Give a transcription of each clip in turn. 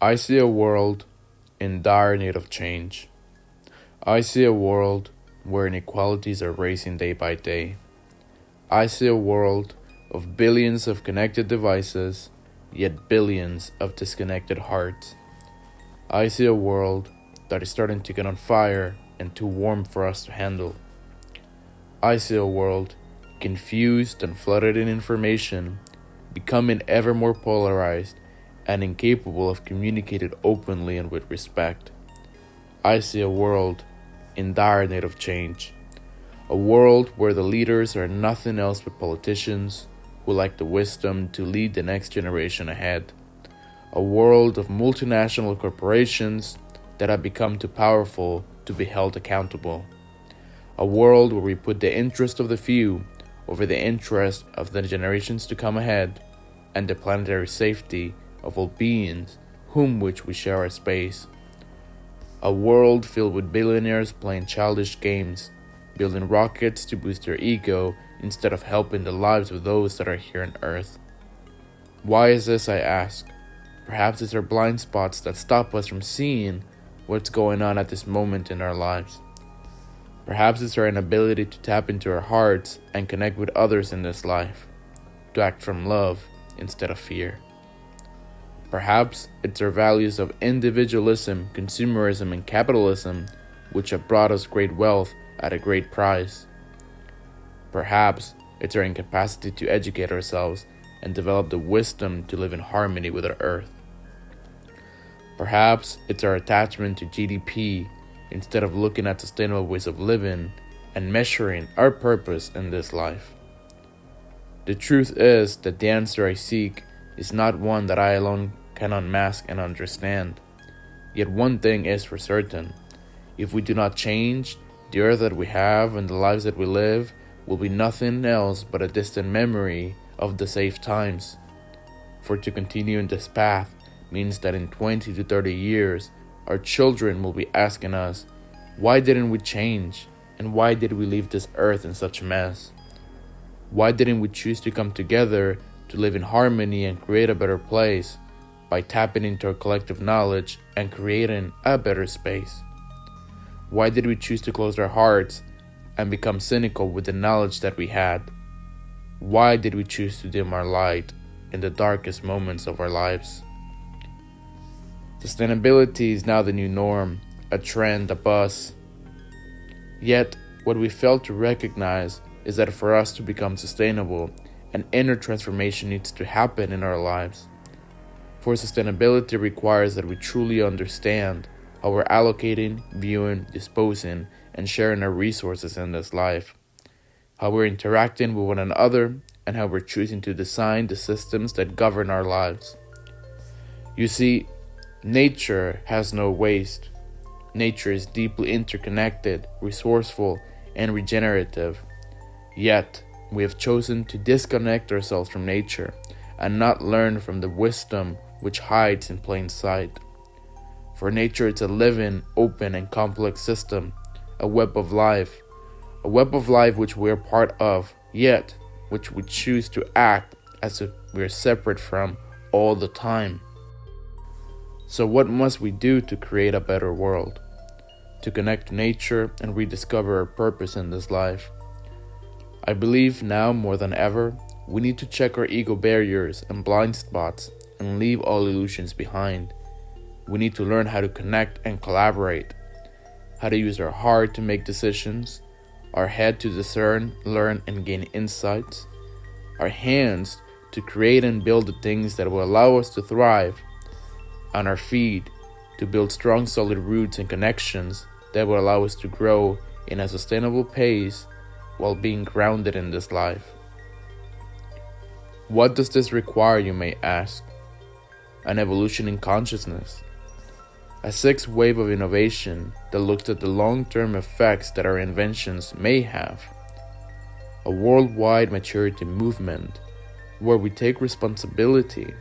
I see a world in dire need of change. I see a world where inequalities are rising day by day. I see a world of billions of connected devices, yet billions of disconnected hearts. I see a world that is starting to get on fire and too warm for us to handle. I see a world confused and flooded in information, becoming ever more polarized and incapable of communicating openly and with respect. I see a world in dire need of change. A world where the leaders are nothing else but politicians who lack the wisdom to lead the next generation ahead. A world of multinational corporations that have become too powerful to be held accountable. A world where we put the interest of the few over the interest of the generations to come ahead and the planetary safety of all beings whom which we share our space. A world filled with billionaires playing childish games, building rockets to boost their ego instead of helping the lives of those that are here on Earth. Why is this, I ask? Perhaps it's our blind spots that stop us from seeing what's going on at this moment in our lives. Perhaps it's our inability to tap into our hearts and connect with others in this life, to act from love instead of fear. Perhaps it's our values of individualism, consumerism, and capitalism which have brought us great wealth at a great price. Perhaps it's our incapacity to educate ourselves and develop the wisdom to live in harmony with our earth. Perhaps it's our attachment to GDP instead of looking at sustainable ways of living and measuring our purpose in this life. The truth is that the answer I seek is not one that I alone can unmask and understand. Yet one thing is for certain if we do not change, the earth that we have and the lives that we live will be nothing else but a distant memory of the safe times. For to continue in this path means that in 20 to 30 years, our children will be asking us, why didn't we change? And why did we leave this earth in such a mess? Why didn't we choose to come together to live in harmony and create a better place by tapping into our collective knowledge and creating a better space? Why did we choose to close our hearts and become cynical with the knowledge that we had? Why did we choose to dim our light in the darkest moments of our lives? Sustainability is now the new norm, a trend, a buzz. Yet, what we fail to recognize is that for us to become sustainable, an inner transformation needs to happen in our lives. For sustainability requires that we truly understand how we're allocating, viewing, disposing, and sharing our resources in this life, how we're interacting with one another, and how we're choosing to design the systems that govern our lives. You see, nature has no waste. Nature is deeply interconnected, resourceful, and regenerative. Yet, we have chosen to disconnect ourselves from nature and not learn from the wisdom which hides in plain sight. For nature is a living, open, and complex system, a web of life, a web of life which we are part of, yet which we choose to act as if we are separate from all the time. So, what must we do to create a better world? To connect to nature and rediscover our purpose in this life? I believe now more than ever, we need to check our ego barriers and blind spots and leave all illusions behind. We need to learn how to connect and collaborate, how to use our heart to make decisions, our head to discern, learn, and gain insights, our hands to create and build the things that will allow us to thrive, and our feet to build strong, solid roots and connections that will allow us to grow in a sustainable pace while being grounded in this life. What does this require, you may ask? An evolution in consciousness a sixth wave of innovation that looks at the long term effects that our inventions may have, a worldwide maturity movement where we take responsibility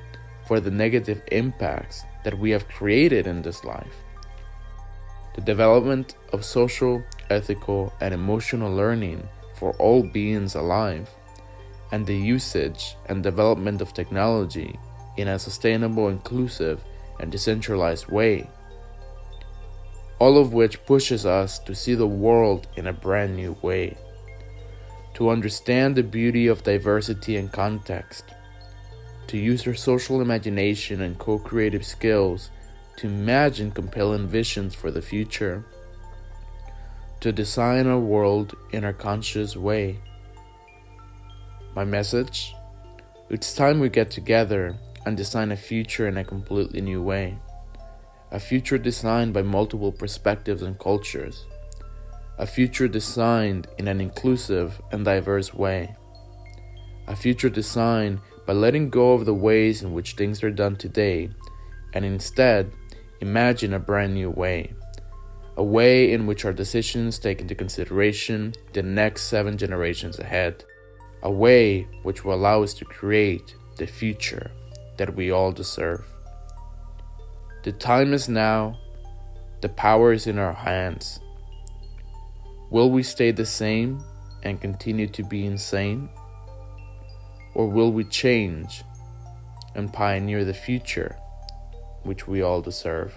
for the negative impacts that we have created in this life, the development of social, ethical, and emotional learning for all beings alive, and the usage and development of technology in a sustainable, inclusive, and decentralized way. All of which pushes us to see the world in a brand new way, to understand the beauty of diversity and context, to use our social imagination and co creative skills to imagine compelling visions for the future, to design our world in a conscious way. My message? It's time we get together and design a future in a completely new way. A future designed by multiple perspectives and cultures. A future designed in an inclusive and diverse way. A future designed by letting go of the ways in which things are done today and instead imagine a brand new way. A way in which our decisions take into consideration the next seven generations ahead. A way which will allow us to create the future that we all deserve. The time is now, the power is in our hands. Will we stay the same and continue to be insane? Or will we change and pioneer the future which we all deserve?